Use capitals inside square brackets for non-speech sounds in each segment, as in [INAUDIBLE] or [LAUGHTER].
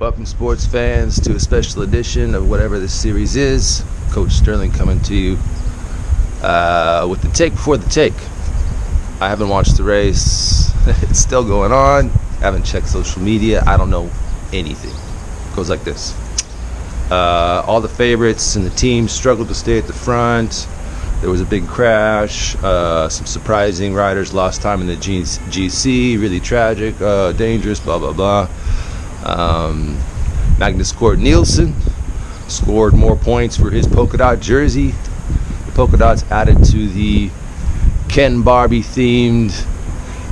Welcome, sports fans, to a special edition of whatever this series is. Coach Sterling coming to you uh, with the take before the take. I haven't watched the race, [LAUGHS] it's still going on. I haven't checked social media, I don't know anything. It goes like this uh, All the favorites and the teams struggled to stay at the front. There was a big crash. Uh, some surprising riders lost time in the GC. Really tragic, uh, dangerous, blah, blah, blah. Um, Magnus Cort Nielsen scored more points for his polka dot jersey. The polka dots added to the Ken Barbie themed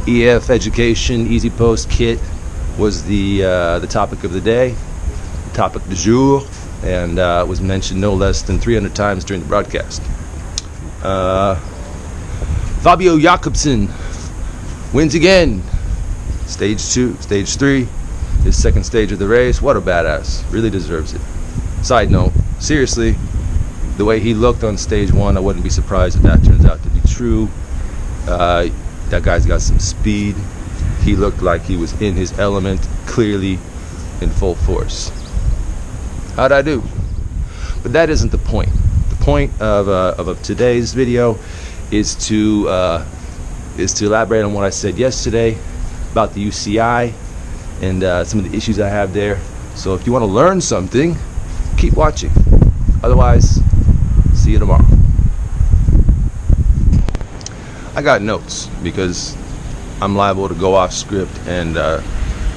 EF Education EasyPost kit was the uh, the topic of the day, the topic du jour, and uh, was mentioned no less than 300 times during the broadcast. Uh, Fabio Jakobsen wins again. Stage two, stage three his second stage of the race. What a badass. Really deserves it. Side note, seriously, the way he looked on stage one, I wouldn't be surprised if that turns out to be true. Uh, that guy's got some speed. He looked like he was in his element, clearly in full force. How'd I do? But that isn't the point. The point of, uh, of, of today's video is to uh, is to elaborate on what I said yesterday about the UCI and uh, some of the issues I have there. So if you want to learn something, keep watching. Otherwise, see you tomorrow. I got notes because I'm liable to go off script and uh,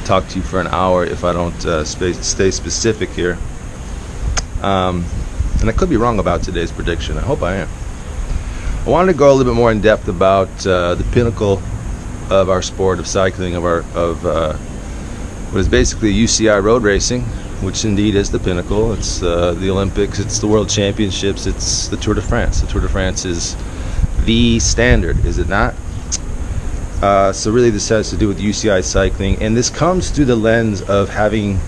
talk to you for an hour if I don't uh, stay specific here. Um, and I could be wrong about today's prediction. I hope I am. I wanted to go a little bit more in depth about uh, the pinnacle of our sport of cycling, of our of what is basically UCI road racing, which indeed is the pinnacle. It's uh, the Olympics, it's the World Championships, it's the Tour de France. The Tour de France is the standard, is it not? Uh, so really, this has to do with UCI cycling, and this comes through the lens of having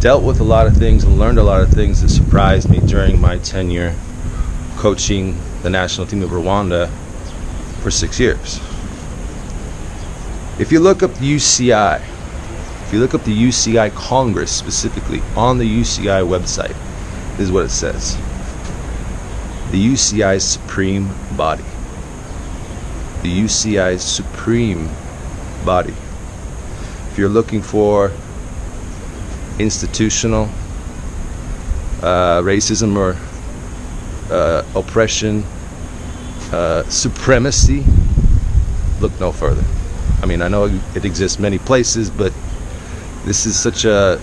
dealt with a lot of things and learned a lot of things that surprised me during my tenure coaching the national team of Rwanda for six years. If you look up UCI, if you look up the UCI Congress specifically on the UCI website, this is what it says the UCI's supreme body. The UCI's supreme body. If you're looking for institutional uh, racism or uh, oppression, uh, supremacy, look no further. I mean, I know it exists many places, but this is such a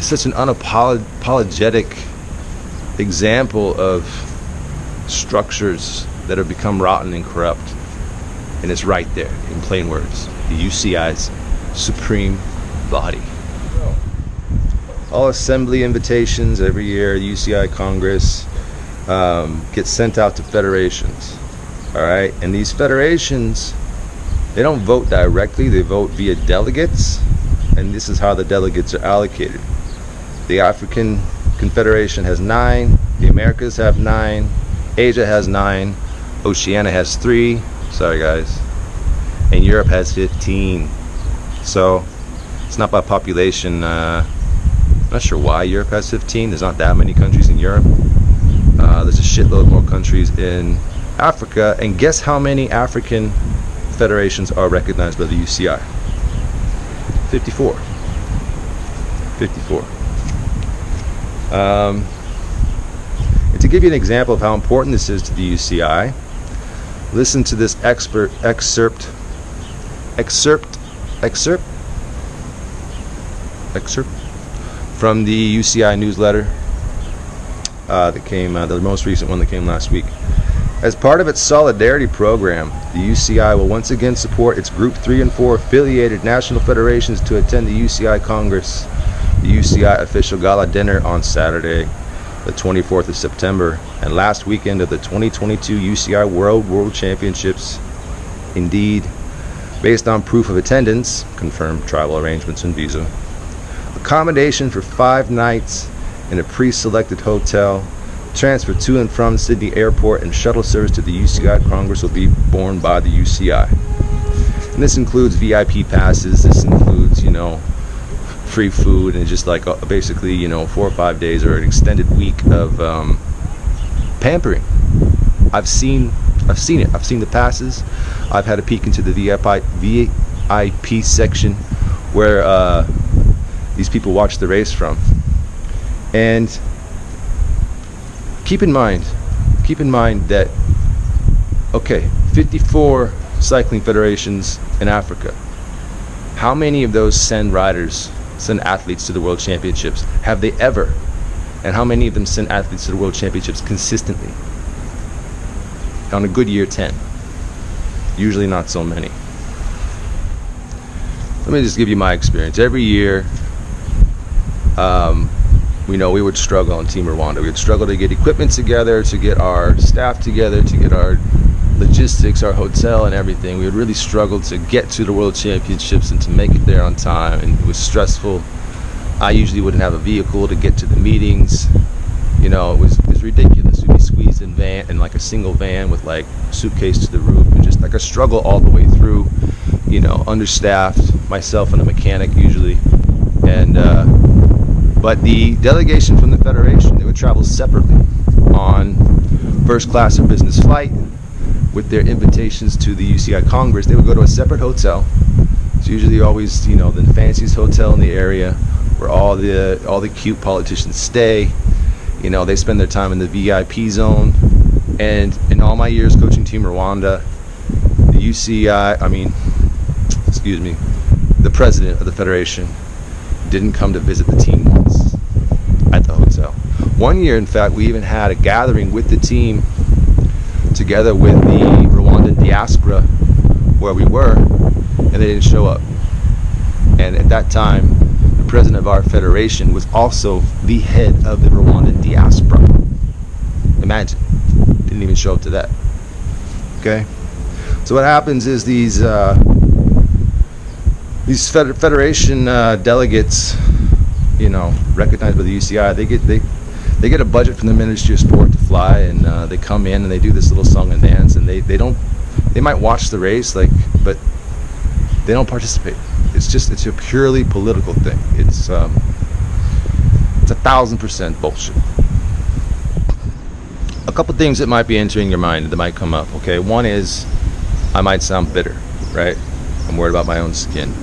such an unapologetic example of structures that have become rotten and corrupt. And it's right there in plain words. The UCI's supreme body. All assembly invitations every year, UCI Congress, um, get sent out to federations. All right, and these federations they don't vote directly, they vote via delegates, and this is how the delegates are allocated. The African Confederation has nine, the Americas have nine, Asia has nine, Oceania has three, sorry guys, and Europe has 15. So it's not by population. Uh, I'm not sure why Europe has 15. There's not that many countries in Europe. Uh, there's a shitload more countries in Africa, and guess how many African federations are recognized by the UCI. 54. 54. Um, and to give you an example of how important this is to the UCI, listen to this expert excerpt, excerpt, excerpt, excerpt from the UCI newsletter uh, that came, uh, the most recent one that came last week. As part of its solidarity program, the UCI will once again support its Group 3 and 4 affiliated national federations to attend the UCI Congress, the UCI official gala dinner on Saturday, the 24th of September, and last weekend of the 2022 UCI World World Championships. Indeed, based on proof of attendance, confirmed travel arrangements and visa, accommodation for five nights in a pre-selected hotel transfer to and from Sydney Airport and shuttle service to the UCI Congress will be borne by the UCI. And this includes VIP passes, this includes, you know, free food and just like uh, basically you know four or five days or an extended week of um, pampering. I've seen I've seen it. I've seen the passes. I've had a peek into the VIP VIP section where uh, these people watch the race from. And keep in mind, keep in mind that okay, 54 cycling federations in Africa. How many of those send riders, send athletes to the world championships? Have they ever? And how many of them send athletes to the world championships consistently? On a good year, 10. Usually not so many. Let me just give you my experience. Every year, um, we know we would struggle on Team Rwanda. We would struggle to get equipment together, to get our staff together, to get our logistics, our hotel, and everything. We would really struggle to get to the World Championships and to make it there on time, and it was stressful. I usually wouldn't have a vehicle to get to the meetings. You know, it was, it was ridiculous. We'd be squeezed in van in like a single van with like suitcase to the roof, and just like a struggle all the way through. You know, understaffed. Myself and a mechanic usually, and. Uh, but the delegation from the Federation, they would travel separately on first class or business flight with their invitations to the UCI Congress. They would go to a separate hotel. It's usually always, you know, the fanciest hotel in the area where all the all the cute politicians stay. You know, they spend their time in the VIP zone. And in all my years coaching Team Rwanda, the UCI, I mean, excuse me, the president of the federation didn't come to visit the team once at the hotel. One year, in fact, we even had a gathering with the team together with the Rwandan diaspora where we were, and they didn't show up. And at that time, the president of our federation was also the head of the Rwandan diaspora. Imagine, didn't even show up to that. Okay, so what happens is these uh, these federation uh, delegates, you know, recognized by the UCI, they get they they get a budget from the Ministry of Sport to fly, and uh, they come in and they do this little song and dance, and they they don't they might watch the race like, but they don't participate. It's just it's a purely political thing. It's um, it's a thousand percent bullshit. A couple things that might be entering your mind that might come up. Okay, one is I might sound bitter, right? I'm worried about my own skin.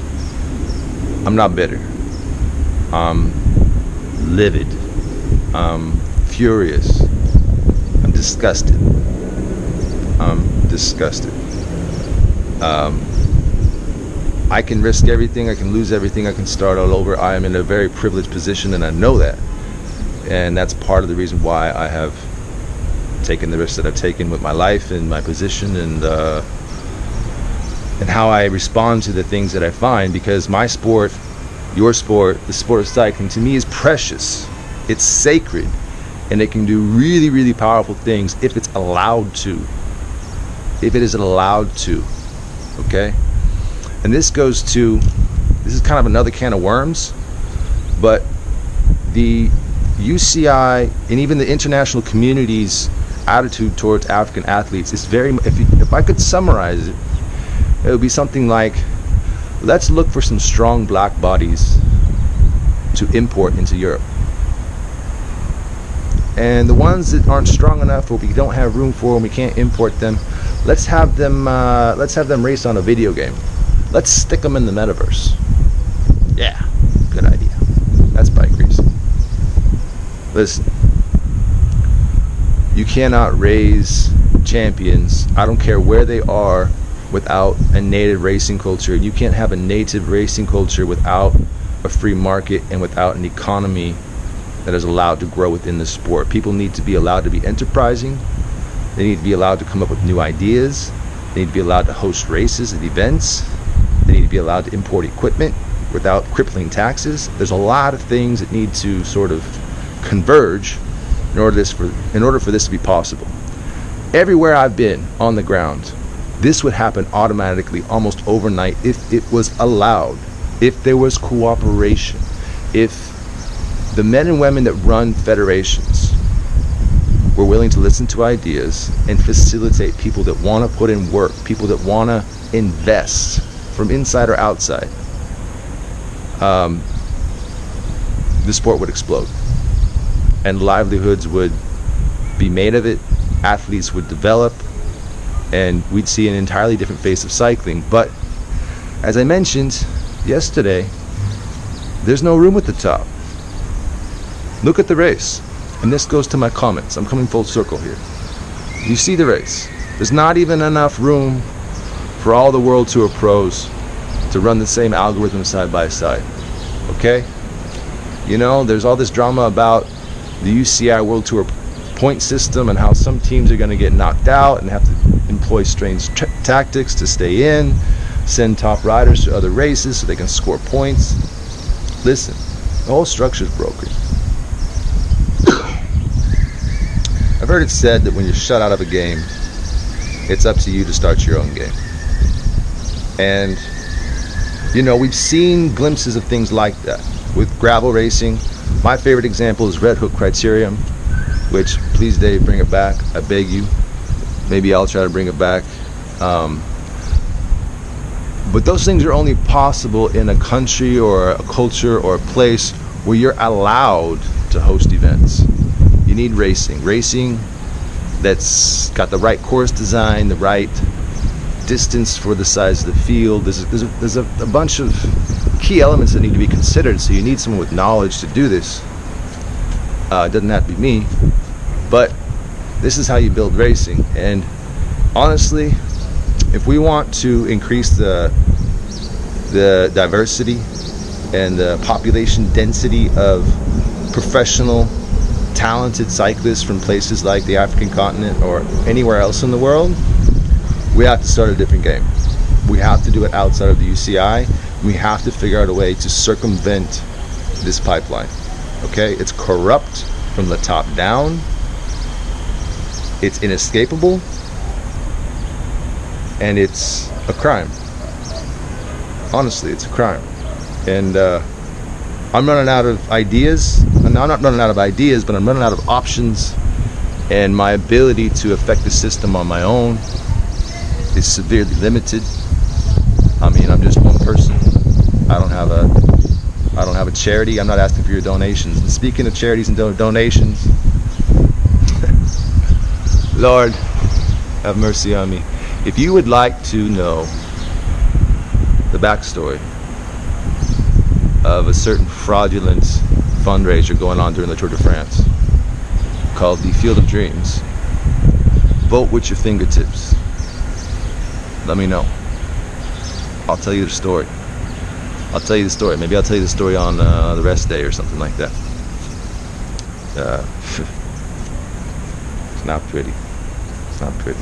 I'm not bitter. I'm livid. I'm furious. I'm disgusted. I'm disgusted. Um, I can risk everything. I can lose everything. I can start all over. I am in a very privileged position, and I know that. And that's part of the reason why I have taken the risks that I've taken with my life and my position and uh, and how I respond to the things that I find because my sport, your sport, the sport of cycling to me is precious. It's sacred and it can do really, really powerful things if it's allowed to. If it is allowed to. Okay? And this goes to this is kind of another can of worms, but the UCI and even the international community's attitude towards African athletes is very if, you, if I could summarize it it would be something like let's look for some strong black bodies to import into Europe. And the ones that aren't strong enough or we don't have room for and we can't import them, let's have them uh, let's have them race on a video game. Let's stick them in the metaverse. Yeah, good idea. That's bike racing. Listen, you cannot raise champions. I don't care where they are without a native racing culture. You can't have a native racing culture without a free market and without an economy that is allowed to grow within the sport. People need to be allowed to be enterprising. They need to be allowed to come up with new ideas. They need to be allowed to host races and events. They need to be allowed to import equipment without crippling taxes. There's a lot of things that need to sort of converge in order this for in order for this to be possible. Everywhere I've been on the ground, this would happen automatically almost overnight if it was allowed, if there was cooperation, if the men and women that run federations were willing to listen to ideas and facilitate people that want to put in work, people that want to invest from inside or outside. Um, the sport would explode. And livelihoods would be made of it, athletes would develop, and we'd see an entirely different face of cycling. But as I mentioned yesterday, there's no room at the top. Look at the race. And this goes to my comments. I'm coming full circle here. You see the race. There's not even enough room for all the World Tour pros to run the same algorithm side by side. Okay? You know, there's all this drama about the UCI World Tour point system and how some teams are going to get knocked out and have to employ strange tactics to stay in, send top riders to other races so they can score points. Listen, the whole structure is broken. I've heard it said that when you're shut out of a game, it's up to you to start your own game. And, you know, we've seen glimpses of things like that with gravel racing. My favorite example is Red Hook Criterium, which, please, Dave, bring it back. I beg you. Maybe I'll try to bring it back. Um, but those things are only possible in a country or a culture or a place where you're allowed to host events. Need racing. Racing that's got the right course design, the right distance for the size of the field. There's a, there's, a, there's a, a bunch of key elements that need to be considered. So you need someone with knowledge to do this. Uh, it doesn't have to be me, but this is how you build racing. And honestly, if we want to increase the the diversity and the population density of professional talented cyclists from places like the African continent or anywhere else in the world, we have to start a different game. We have to do it outside of the UCI. We have to figure out a way to circumvent this pipeline. Okay? It's corrupt from the top down. It's inescapable. And it's a crime. Honestly, it's a crime. And uh, I'm running out of ideas. I'm not running out of ideas, but I'm running out of options. And my ability to affect the system on my own is severely limited. I mean, I'm just one person. I don't have a I don't have a charity. I'm not asking for your donations. And speaking of charities and do- donations, [LAUGHS] Lord, have mercy on me. If you would like to know the backstory of a certain fraudulent fundraiser going on during the Tour de France called the Field of Dreams, vote with your fingertips. Let me know. I'll tell you the story. I'll tell you the story. Maybe I'll tell you the story on uh, the rest day or something like that. Uh, [LAUGHS] it's not pretty. It's not pretty.